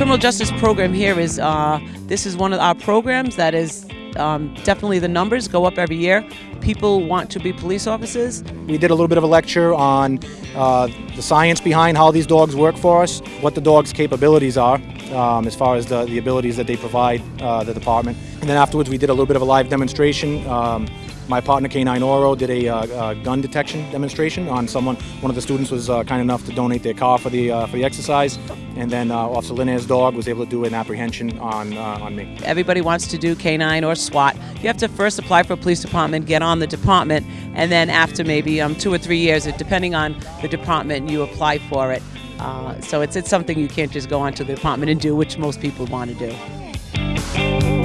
criminal justice program here is uh, this is one of our programs that is um, definitely the numbers go up every year. People want to be police officers. We did a little bit of a lecture on uh, the science behind how these dogs work for us, what the dog's capabilities are, um, as far as the, the abilities that they provide uh, the department. And then afterwards, we did a little bit of a live demonstration. Um, my partner K9 Oro did a, uh, gun detection demonstration on someone. One of the students was uh, kind enough to donate their car for the uh, for the exercise, and then uh, Officer Linnair's dog was able to do an apprehension on uh, on me. Everybody wants to do K9 or SWAT. You have to first apply for a police department, get on the department, and then after maybe um, two or three years, depending on the department, you apply for it. Uh, so it's it's something you can't just go onto the department and do, which most people want to do.